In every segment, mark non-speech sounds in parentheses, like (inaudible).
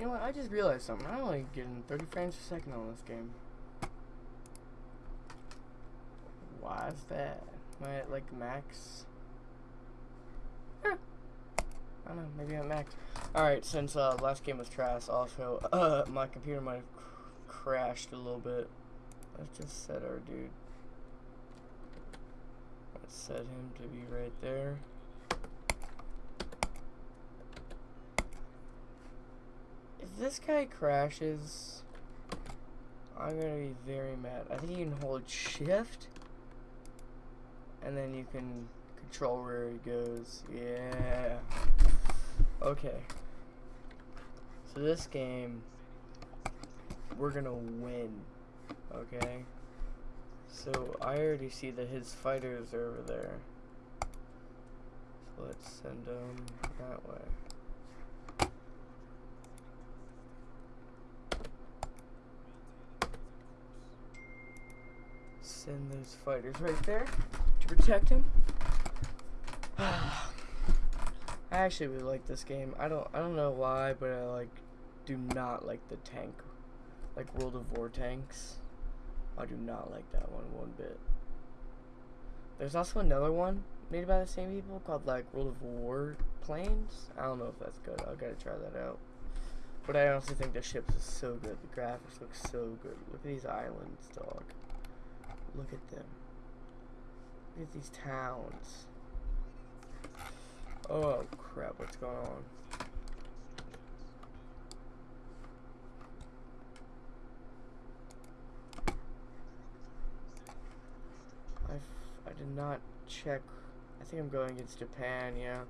You know what? I just realized something. I'm only getting 30 frames per second on this game. Why is that? Am I at like max? I don't know. Maybe I'm max. Alright, since uh, last game was trash, also, (laughs) uh, my computer might have cr crashed a little bit. Let's just set our dude. Let's set him to be right there. This guy crashes, I'm gonna be very mad. I think you can hold shift, and then you can control where he goes. Yeah. Okay. So this game, we're gonna win. Okay. So I already see that his fighters are over there. So let's send them that way. Send those fighters right there to protect him. (sighs) I actually really like this game. I don't I don't know why, but I like do not like the tank like World of War tanks. I do not like that one one bit. There's also another one made by the same people called like World of War planes. I don't know if that's good. I gotta try that out. But I honestly think the ships is so good. The graphics look so good. Look at these islands, dog. Look at them. Look at these towns. Oh crap, what's going on? I've, I did not check. I think I'm going against Japan, yeah.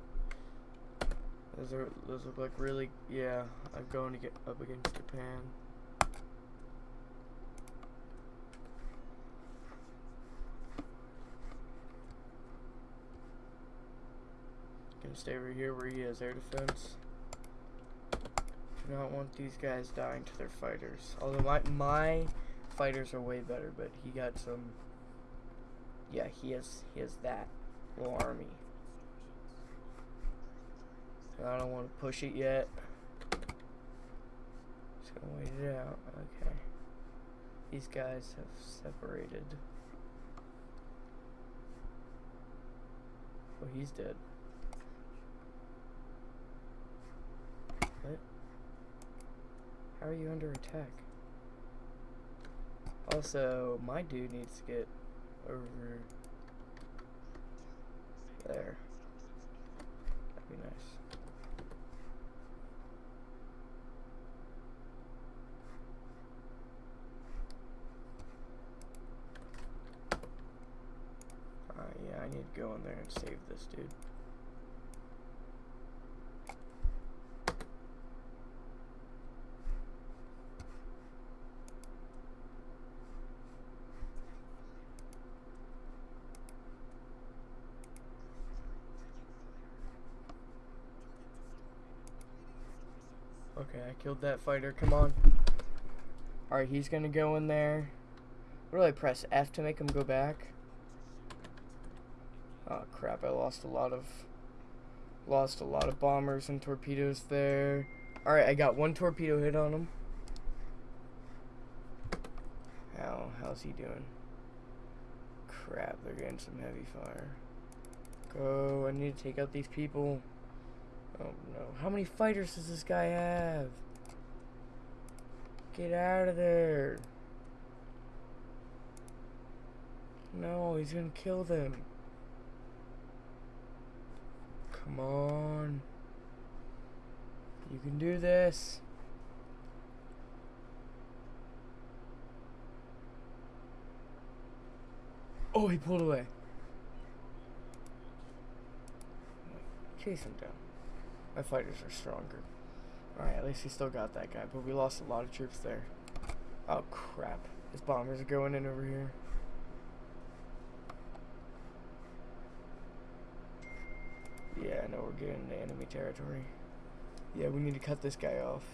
Those are those look like really yeah, I'm going to get up against Japan. Gonna stay over here where he has air defense. Do not want these guys dying to their fighters. Although my my fighters are way better, but he got some yeah, he has he has that little army. I don't want to push it yet. Just gonna wait it out. Okay. These guys have separated. Oh, he's dead. What? How are you under attack? Also, my dude needs to get over there. That'd be nice. Uh, yeah, I need to go in there and save this dude. Okay, I killed that fighter. Come on. Alright, he's gonna go in there. Really press F to make him go back. Oh crap, I lost a lot of lost a lot of bombers and torpedoes there. Alright, I got one torpedo hit on him. How how's he doing? Crap, they're getting some heavy fire. Go, I need to take out these people. Oh no. How many fighters does this guy have? Get out of there. No, he's gonna kill them. Come on. You can do this. Oh, he pulled away. Chase him down. My fighters are stronger. Alright, at least we still got that guy, but we lost a lot of troops there. Oh crap. His bombers are going in over here. Yeah, I know we're getting into enemy territory. Yeah, we need to cut this guy off.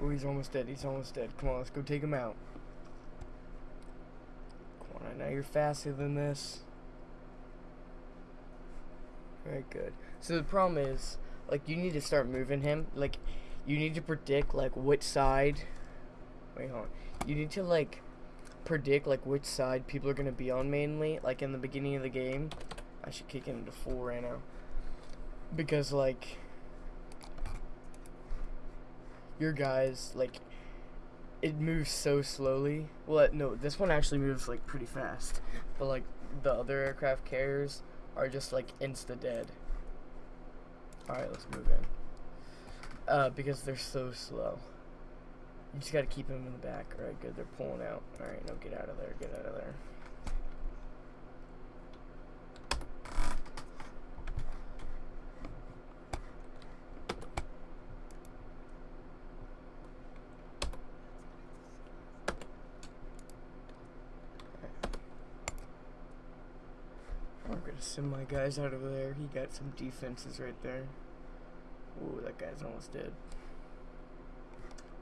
Oh, he's almost dead. He's almost dead. Come on, let's go take him out. Come on, I know you're faster than this. Alright, good. So the problem is, like, you need to start moving him. Like, you need to predict, like, which side. Wait, hold on. You need to, like, predict, like, which side people are going to be on mainly. Like, in the beginning of the game. I should kick it into full right now. Because, like, your guys, like, it moves so slowly. Well, no, this one actually moves, like, pretty fast. But, like, the other aircraft carriers are just, like, insta dead. Alright, let's move in. Uh, because they're so slow. You just gotta keep them in the back. Alright, good. They're pulling out. Alright, no, get out of there. Get out of there. Send my guys out over there. He got some defenses right there. Ooh, that guy's almost dead.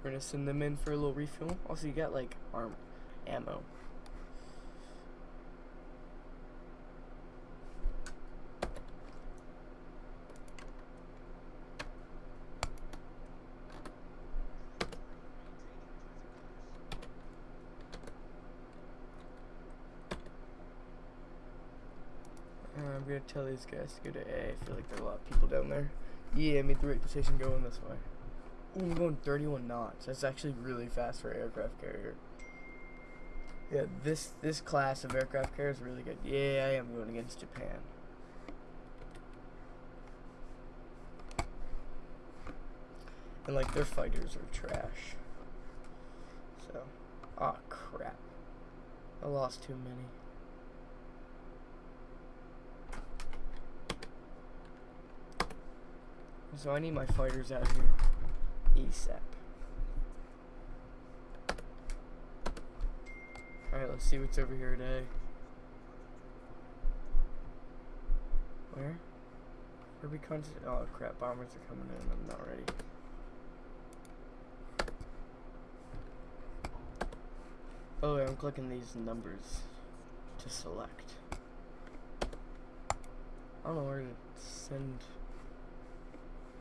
We're gonna send them in for a little refuel. Also, you got like arm ammo. Uh, I'm gonna tell these guys to go to A. I feel like there are a lot of people down there. Yeah, I made the right decision going this way. Ooh, I'm going 31 knots. That's actually really fast for aircraft carrier. Yeah, this this class of aircraft carrier is really good. Yeah, I am going against Japan. And like their fighters are trash. So, oh crap. I lost too many. So I need my fighters out here. ASAP. Alright, let's see what's over here today. Where? Where we concentrate? Oh crap, bombers are coming in. I'm not ready. Oh, I'm clicking these numbers to select. I don't know where to send.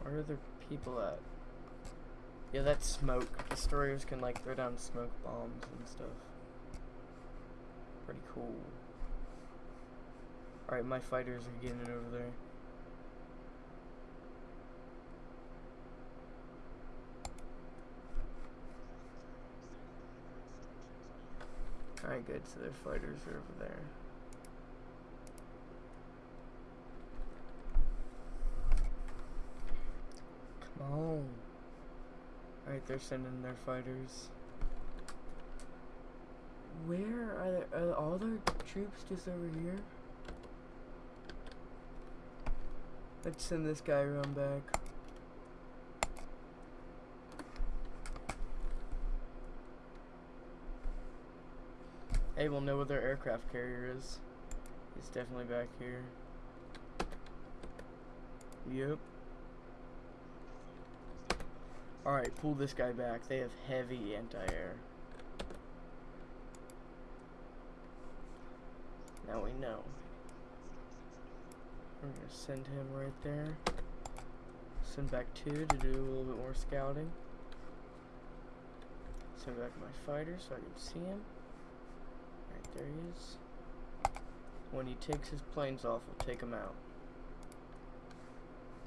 Where are the people at? Yeah, that's smoke. Destroyers can like throw down smoke bombs and stuff. Pretty cool. Alright, my fighters are getting it over there. Alright, good. So their fighters are over there. On. Alright, they're sending their fighters. Where are, are all their troops just over here? Let's send this guy around back. Hey, we'll know where their aircraft carrier is. It's definitely back here. Yep. Alright, pull this guy back. They have heavy anti-air. Now we know. We're gonna send him right there. Send back two to do a little bit more scouting. Send back my fighter so I can see him. Right there he is. When he takes his planes off, we'll take him out.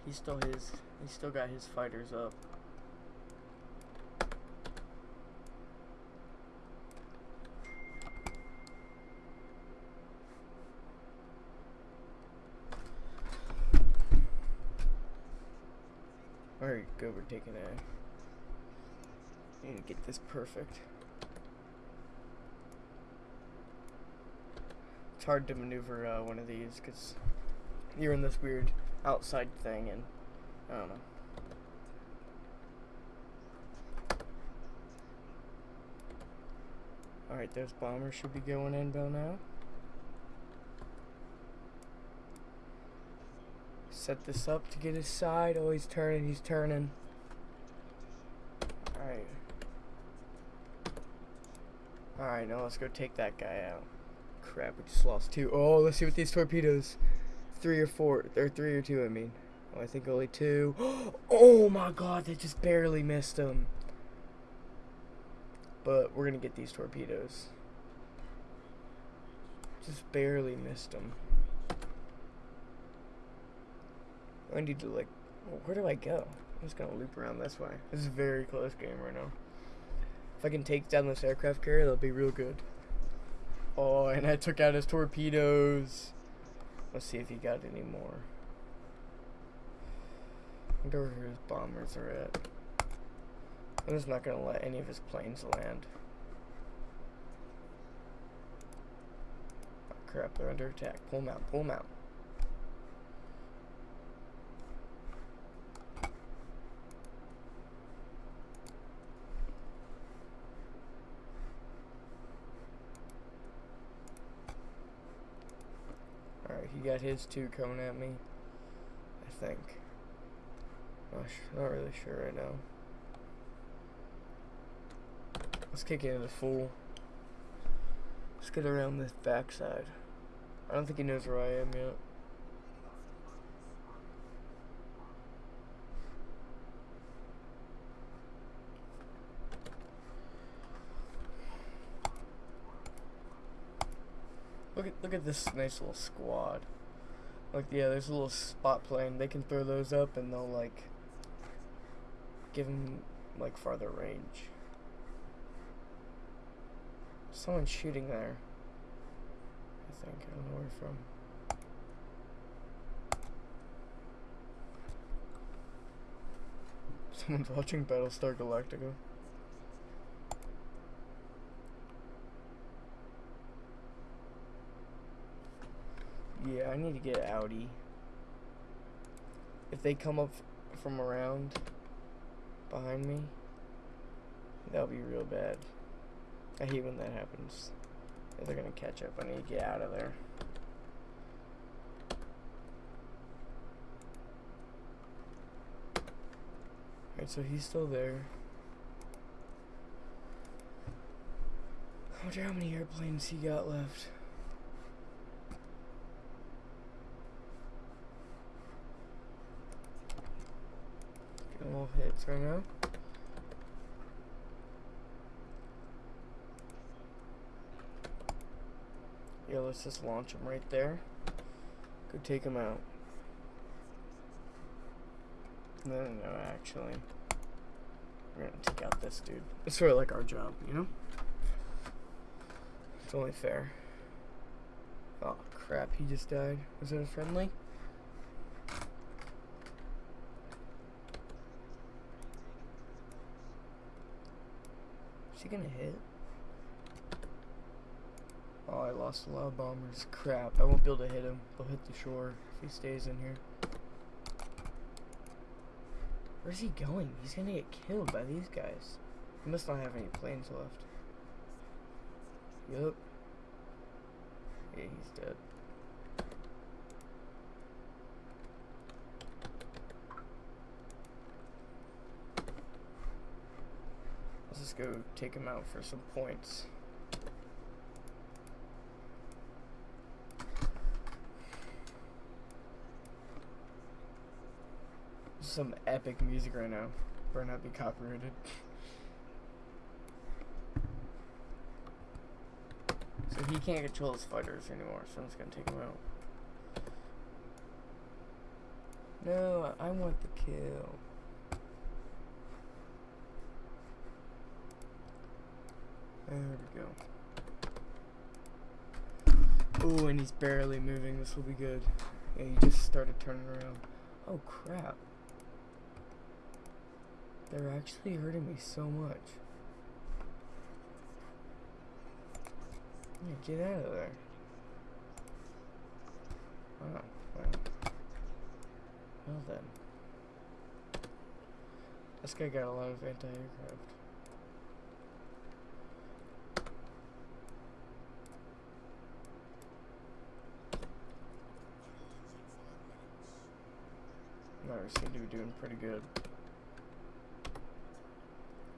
He's still his. He's still got his fighters up. Alright, go. We're taking a. Need to get this perfect. It's hard to maneuver uh, one of these because you're in this weird outside thing, and I don't know. Alright, those bombers should be going in by now. Set this up to get his side. Oh, he's turning, he's turning. Alright. Alright, now let's go take that guy out. Crap, we just lost two. Oh, let's see what these torpedoes. three or four, or three or two, I mean. Oh, I think only two. (gasps) Oh my god, they just barely missed him. But we're gonna get these torpedoes. Just barely missed them. I need to like, where do I go? I'm just gonna loop around this way. This is a very close game right now. If I can take down this aircraft carrier, that'll be real good. Oh, and I took out his torpedoes. Let's see if he got any more. I wonder where his bombers are at. I'm just not gonna let any of his planes land. Oh, crap, they're under attack. Pull them out, pull them out. Alright, he got his two coming at me. I think. Not, not really sure right now. Let's kick it the fool. Let's get around this backside. I don't think he knows where I am yet. Look at look at this nice little squad. Like yeah, there's a little spot plane. They can throw those up and they'll like give them like farther range. Someone's shooting there. I think I don't know where from. (laughs) Someone's watching Battlestar Galactica. Yeah, I need to get Audi. If they come up from around behind me, that'll be real bad. I hate when that happens. If they're gonna catch up, I need to get out of there. Alright, so he's still there. I wonder how many airplanes he got left. Hits right now. Yeah, let's just launch him right there. Go take him out. No, no, no, actually. We're gonna take out this dude. It's sort of like our job, you know? It's only fair. Oh, crap, he just died. Was it a friendly? Gonna hit? Oh, I lost a lot of bombers. Crap, I won't be able to hit him. They'll hit the shore if he stays in here. Where's he going? He's gonna get killed by these guys. He must not have any planes left. Yup. Yeah, he's dead. Let's go take him out for some points. some epic music right now. Better not be copyrighted. so he can't control his fighters anymore, so I'm just gonna take him out. No, I want the kill. There we go. Oh, and he's barely moving. This will be good. Yeah, he just started turning around. Oh, crap. They're actually hurting me so much. Yeah, get out of there. Oh, well. Well then. This guy got a lot of anti-aircraft. Seem to be doing pretty good.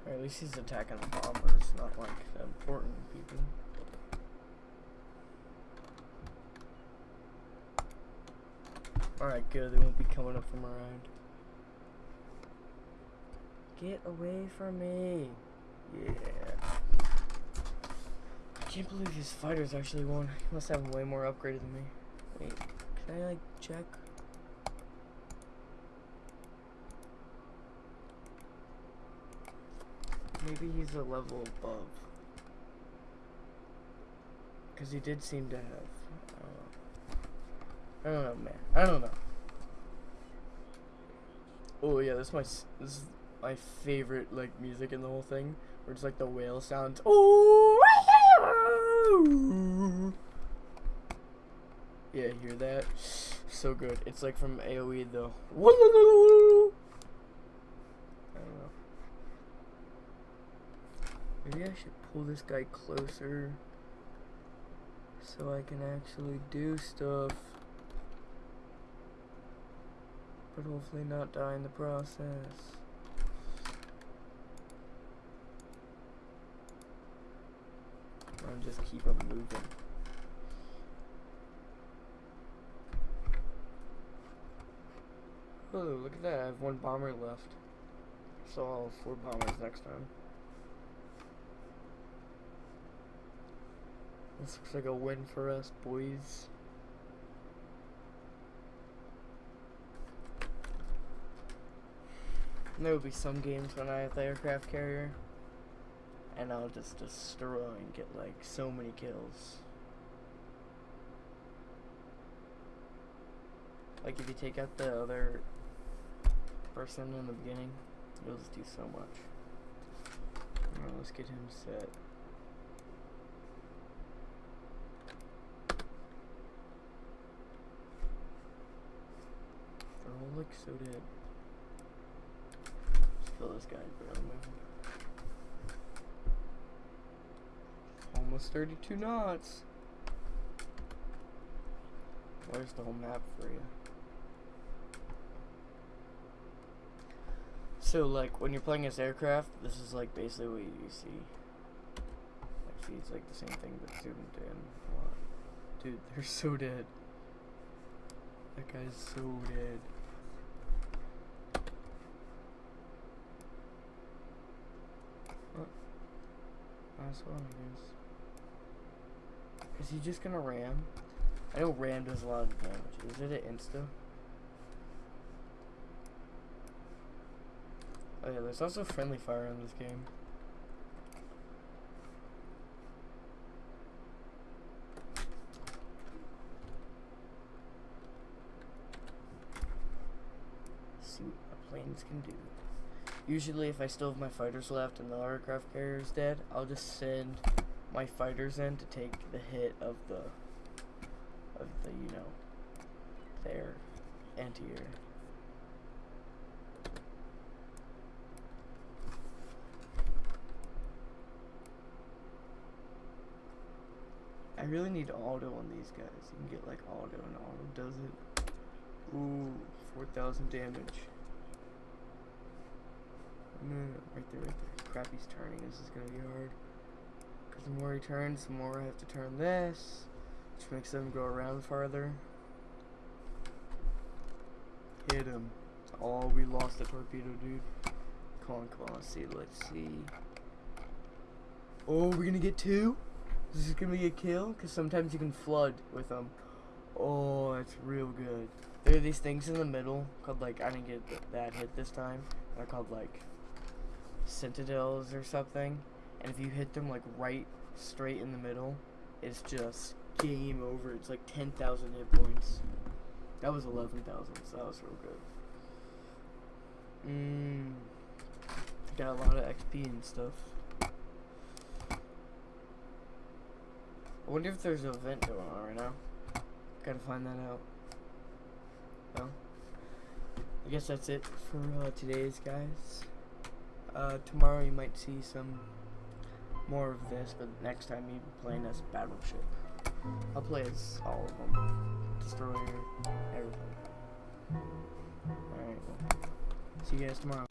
Or at least he's attacking the bombers, not like the important people. Alright, good. They won't be coming up from around. Get away from me. Yeah. I can't believe these fighters actually won. He must have way more upgraded than me. Wait, can I like check? Maybe he's a level above. Because he did seem to have. I don't know, man. I don't know. Oh yeah, this is my this is my favorite like music in the whole thing, where it's like the whale sounds. Oh. Yeah, hear that? So good. It's like from AOE though. I don't know. Maybe I should pull this guy closer so I can actually do stuff. But hopefully not die in the process. I'll just keep him moving. Oh, look at that. I have one bomber left. So I'll have four bombers next time. This looks like a win for us, boys. There will be some games when I have the aircraft carrier. And I'll just destroy and get like so many kills. Like if you take out the other person in the beginning, you'll just do so much. Alright, let's get him set. All like so dead. Just kill this guy, barely moving. Almost 32 knots. Where's the whole map for you? So, like, when you're playing as aircraft, this is, like, basically what you see. Actually, it's, like, the same thing, but zoomed in a lot. Dude, they're so dead. That guy's so dead. What? Is he just gonna ram? I know ram does a lot of damage. Is it an insta? Oh yeah, there's also friendly fire in this game. see what my planes can do. Usually if I still have my fighters left and the aircraft carrier is dead, I'll just send my fighters in to take the hit of the, of the, you know, their anti-air. I really need auto on these guys. You can get like auto and auto does it. Ooh, 4,000 damage. No, no, right there, right there. Crap, he's turning. This is gonna be hard. Because the more he turns, the more I have to turn this. Which makes them go around farther. Hit him. Oh, we lost the torpedo, dude. Come on, come on. Let's see, let's see. Oh, we're gonna get two? This Is gonna be a kill? Because sometimes you can flood with them. Oh, that's real good. There are these things in the middle called like I didn't get that hit this time. They're called like citadels or something. And if you hit them like right straight in the middle, it's just game over. It's like 10,000 hit points. That was 11,000, so that was real good. Mmm. Got a lot of XP and stuff. I wonder if there's an event going on right now. Gotta find that out. Well, I guess that's it for uh, today's guys. Uh, tomorrow you might see some more of this, but next time you playing as Battleship. I'll play as all of them. Destroyer, everything. Alright, well, see you guys tomorrow.